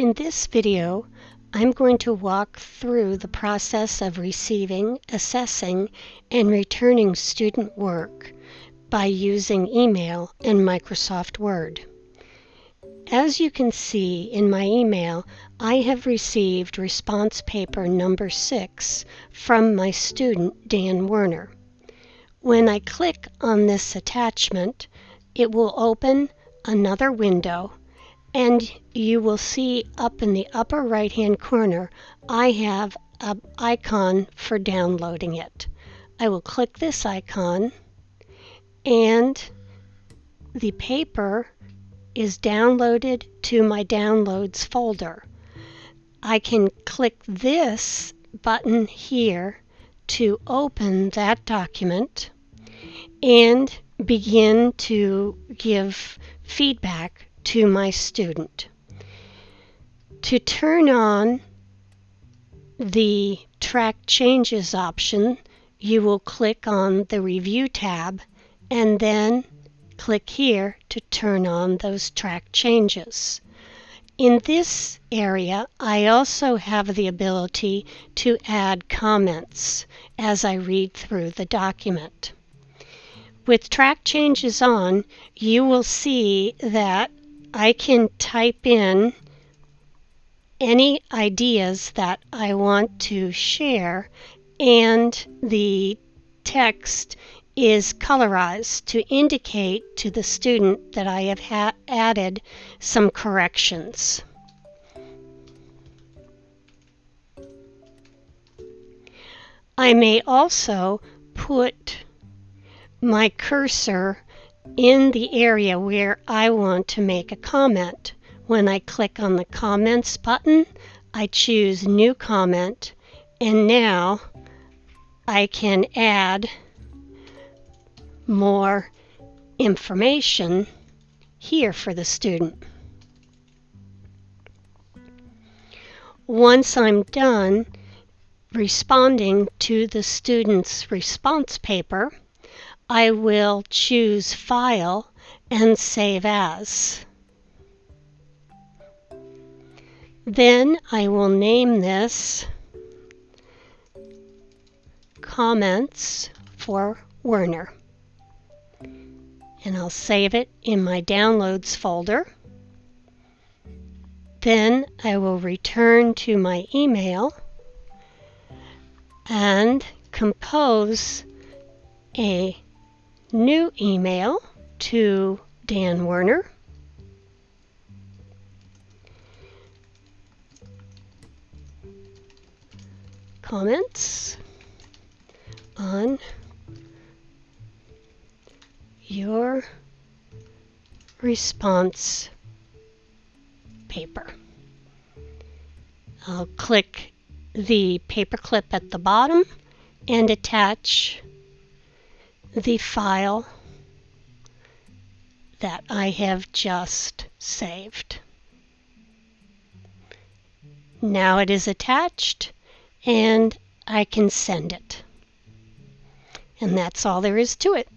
In this video, I'm going to walk through the process of receiving, assessing, and returning student work by using email and Microsoft Word. As you can see in my email, I have received response paper number 6 from my student Dan Werner. When I click on this attachment, it will open another window and you will see up in the upper right hand corner I have an icon for downloading it. I will click this icon and the paper is downloaded to my downloads folder. I can click this button here to open that document and begin to give feedback to my student. To turn on the Track Changes option, you will click on the Review tab and then click here to turn on those track changes. In this area, I also have the ability to add comments as I read through the document. With track changes on, you will see that I can type in any ideas that I want to share and the text is colorized to indicate to the student that I have added some corrections. I may also put my cursor in the area where I want to make a comment. When I click on the comments button, I choose new comment and now I can add more information here for the student. Once I'm done responding to the student's response paper, I will choose File and Save As. Then I will name this Comments for Werner. And I'll save it in my Downloads folder. Then I will return to my email and compose a new email to Dan Werner. Comments on your response paper. I'll click the paperclip at the bottom and attach the file that I have just saved. Now it is attached and I can send it. And that's all there is to it.